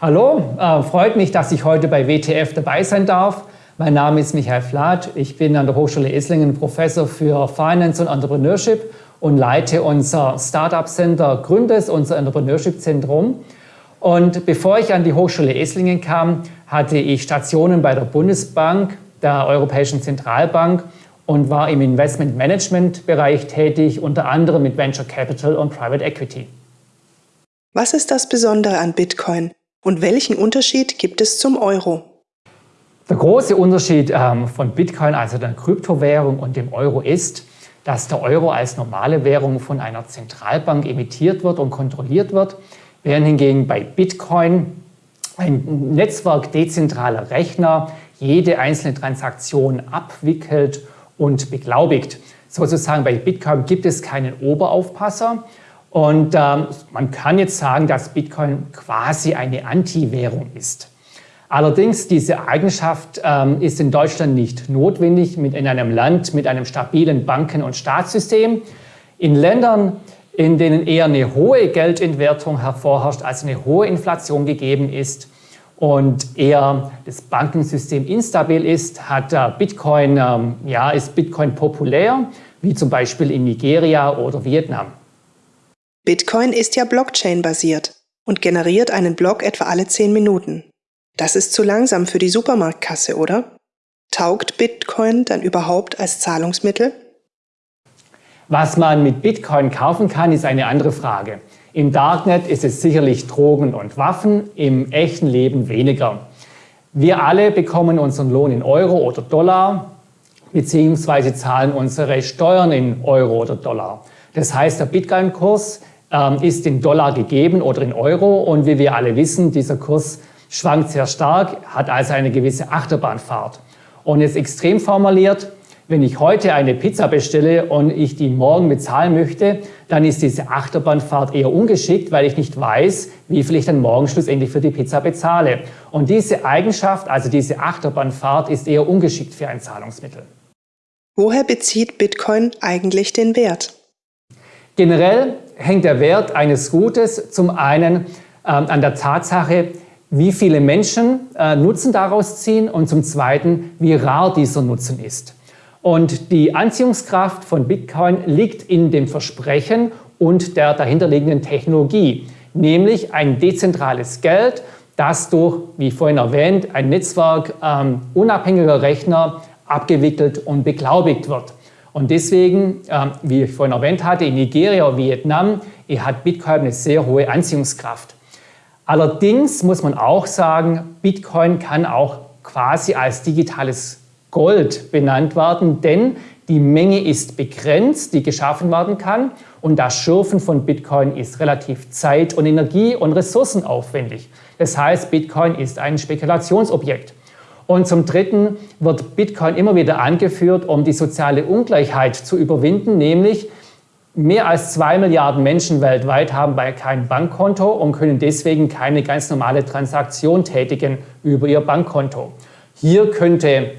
Hallo, äh, freut mich, dass ich heute bei WTF dabei sein darf. Mein Name ist Michael Flath. Ich bin an der Hochschule Esslingen Professor für Finance und Entrepreneurship und leite unser Startup Center Gründes, unser Entrepreneurship Zentrum. Und bevor ich an die Hochschule Esslingen kam, hatte ich Stationen bei der Bundesbank, der Europäischen Zentralbank und war im Investment Management Bereich tätig, unter anderem mit Venture Capital und Private Equity. Was ist das Besondere an Bitcoin und welchen Unterschied gibt es zum Euro? Der große Unterschied ähm, von Bitcoin, also der Kryptowährung und dem Euro ist, dass der Euro als normale Währung von einer Zentralbank emittiert wird und kontrolliert wird, während hingegen bei Bitcoin ein Netzwerk dezentraler Rechner jede einzelne Transaktion abwickelt und beglaubigt. Sozusagen bei Bitcoin gibt es keinen Oberaufpasser und ähm, man kann jetzt sagen, dass Bitcoin quasi eine Anti-Währung ist. Allerdings, diese Eigenschaft ähm, ist in Deutschland nicht notwendig mit in einem Land mit einem stabilen Banken- und Staatssystem. In Ländern, in denen eher eine hohe Geldentwertung hervorherrscht, also eine hohe Inflation gegeben ist, und eher das Bankensystem instabil ist, hat Bitcoin, ähm, ja, ist Bitcoin populär, wie zum Beispiel in Nigeria oder Vietnam. Bitcoin ist ja Blockchain-basiert und generiert einen Block etwa alle 10 Minuten. Das ist zu langsam für die Supermarktkasse, oder? Taugt Bitcoin dann überhaupt als Zahlungsmittel? Was man mit Bitcoin kaufen kann, ist eine andere Frage. Im Darknet ist es sicherlich Drogen und Waffen, im echten Leben weniger. Wir alle bekommen unseren Lohn in Euro oder Dollar beziehungsweise zahlen unsere Steuern in Euro oder Dollar. Das heißt, der Bitcoin-Kurs ist in Dollar gegeben oder in Euro und wie wir alle wissen, dieser Kurs schwankt sehr stark, hat also eine gewisse Achterbahnfahrt. Und jetzt extrem formuliert, wenn ich heute eine Pizza bestelle und ich die morgen bezahlen möchte, dann ist diese Achterbahnfahrt eher ungeschickt, weil ich nicht weiß, wie viel ich dann morgen schlussendlich für die Pizza bezahle. Und diese Eigenschaft, also diese Achterbahnfahrt, ist eher ungeschickt für ein Zahlungsmittel. Woher bezieht Bitcoin eigentlich den Wert? Generell hängt der Wert eines Gutes zum einen ähm, an der Tatsache, wie viele Menschen äh, Nutzen daraus ziehen und zum zweiten, wie rar dieser Nutzen ist. Und die Anziehungskraft von Bitcoin liegt in dem Versprechen und der dahinterliegenden Technologie, nämlich ein dezentrales Geld, das durch, wie vorhin erwähnt, ein Netzwerk ähm, unabhängiger Rechner abgewickelt und beglaubigt wird. Und deswegen, ähm, wie ich vorhin erwähnt hatte, in Nigeria und Vietnam hat Bitcoin eine sehr hohe Anziehungskraft. Allerdings muss man auch sagen, Bitcoin kann auch quasi als digitales Gold benannt werden, denn die Menge ist begrenzt, die geschaffen werden kann und das Schürfen von Bitcoin ist relativ zeit- und energie- und ressourcenaufwendig. Das heißt, Bitcoin ist ein Spekulationsobjekt. Und zum Dritten wird Bitcoin immer wieder angeführt, um die soziale Ungleichheit zu überwinden, nämlich mehr als zwei Milliarden Menschen weltweit haben kein Bankkonto und können deswegen keine ganz normale Transaktion tätigen über ihr Bankkonto. Hier könnte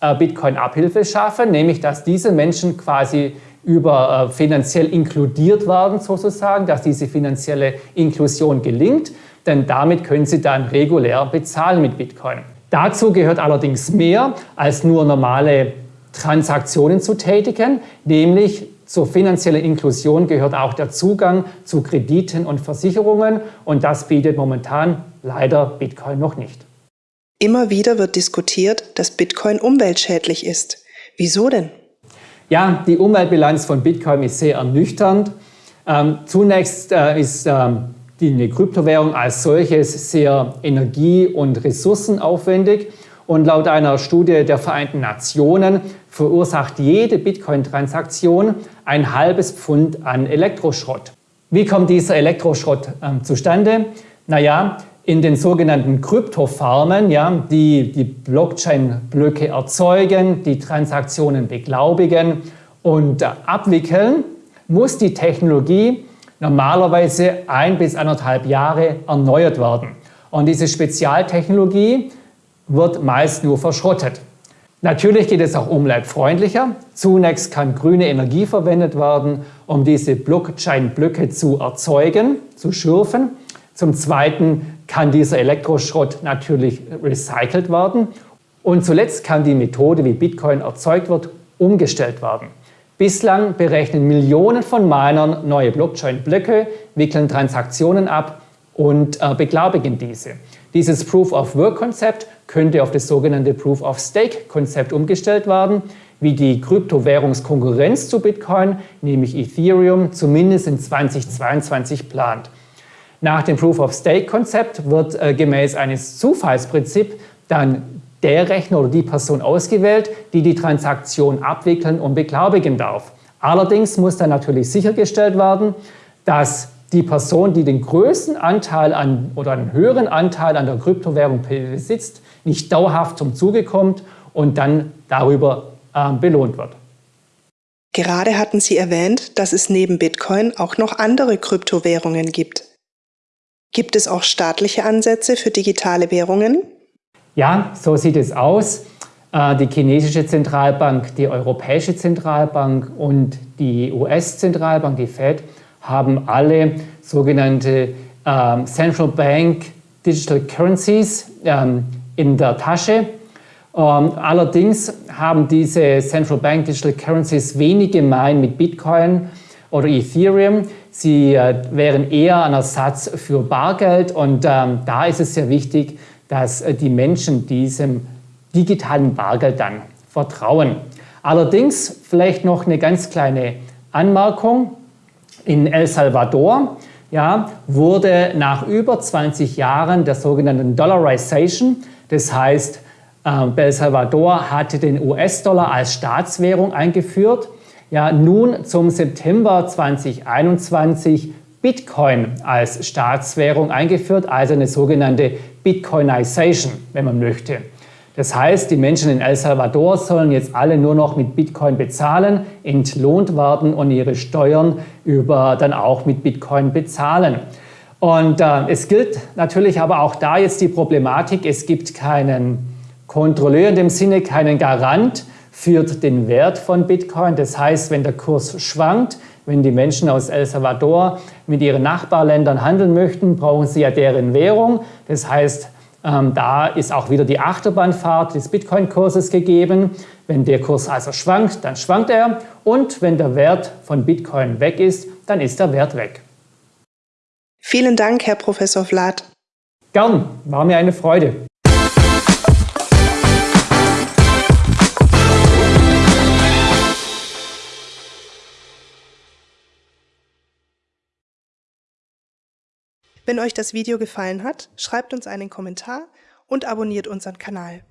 äh, Bitcoin Abhilfe schaffen, nämlich dass diese Menschen quasi über äh, finanziell inkludiert werden sozusagen, dass diese finanzielle Inklusion gelingt, denn damit können sie dann regulär bezahlen mit Bitcoin. Dazu gehört allerdings mehr als nur normale Transaktionen zu tätigen, nämlich zur finanziellen Inklusion gehört auch der Zugang zu Krediten und Versicherungen und das bietet momentan leider Bitcoin noch nicht. Immer wieder wird diskutiert, dass Bitcoin umweltschädlich ist. Wieso denn? Ja, die Umweltbilanz von Bitcoin ist sehr ernüchternd. Ähm, zunächst äh, ist ähm, die eine Kryptowährung als solches sehr energie- und ressourcenaufwendig. Und laut einer Studie der Vereinten Nationen verursacht jede Bitcoin-Transaktion ein halbes Pfund an Elektroschrott. Wie kommt dieser Elektroschrott ähm, zustande? Naja, in den sogenannten Kryptofarmen, ja, die die Blockchain-Blöcke erzeugen, die Transaktionen beglaubigen und äh, abwickeln, muss die Technologie normalerweise ein bis anderthalb Jahre erneuert werden. Und diese Spezialtechnologie wird meist nur verschrottet. Natürlich geht es auch umweltfreundlicher. Zunächst kann grüne Energie verwendet werden, um diese Blockchain-Blöcke zu erzeugen, zu schürfen. Zum Zweiten kann dieser Elektroschrott natürlich recycelt werden. Und zuletzt kann die Methode, wie Bitcoin erzeugt wird, umgestellt werden. Bislang berechnen Millionen von Minern neue Blockchain-Blöcke, wickeln Transaktionen ab und äh, beglaubigen diese. Dieses Proof-of-Work-Konzept könnte auf das sogenannte Proof-of-Stake-Konzept umgestellt werden, wie die Kryptowährungskonkurrenz zu Bitcoin, nämlich Ethereum, zumindest in 2022 plant. Nach dem Proof-of-Stake-Konzept wird äh, gemäß eines Zufallsprinzips dann der Rechner oder die Person ausgewählt, die die Transaktion abwickeln und beglaubigen darf. Allerdings muss dann natürlich sichergestellt werden, dass die Person, die den größten Anteil an oder einen höheren Anteil an der Kryptowährung besitzt, nicht dauerhaft zum Zuge kommt und dann darüber äh, belohnt wird. Gerade hatten Sie erwähnt, dass es neben Bitcoin auch noch andere Kryptowährungen gibt. Gibt es auch staatliche Ansätze für digitale Währungen? Ja, so sieht es aus. Äh, die chinesische Zentralbank, die Europäische Zentralbank und die US-Zentralbank, die Fed, haben alle sogenannte ähm, Central Bank Digital Currencies ähm, in der Tasche. Ähm, allerdings haben diese Central Bank Digital Currencies wenig gemein mit Bitcoin oder Ethereum. Sie äh, wären eher ein Ersatz für Bargeld und da ist es sehr wichtig, dass äh, die Menschen diesem digitalen Bargeld dann vertrauen. Allerdings vielleicht noch eine ganz kleine Anmerkung. In El Salvador ja, wurde nach über 20 Jahren der sogenannten Dollarization, das heißt, äh, El Salvador hatte den US-Dollar als Staatswährung eingeführt, ja, nun zum September 2021 Bitcoin als Staatswährung eingeführt, also eine sogenannte Bitcoinization, wenn man möchte. Das heißt, die Menschen in El Salvador sollen jetzt alle nur noch mit Bitcoin bezahlen, entlohnt werden und ihre Steuern über dann auch mit Bitcoin bezahlen. Und äh, es gilt natürlich aber auch da jetzt die Problematik, es gibt keinen Kontrolleur in dem Sinne, keinen Garant für den Wert von Bitcoin. Das heißt, wenn der Kurs schwankt, wenn die Menschen aus El Salvador mit ihren Nachbarländern handeln möchten, brauchen sie ja deren Währung. Das heißt, ähm, da ist auch wieder die Achterbahnfahrt des Bitcoin-Kurses gegeben. Wenn der Kurs also schwankt, dann schwankt er. Und wenn der Wert von Bitcoin weg ist, dann ist der Wert weg. Vielen Dank, Herr Professor Vlad. Gern, war mir eine Freude. Wenn euch das Video gefallen hat, schreibt uns einen Kommentar und abonniert unseren Kanal.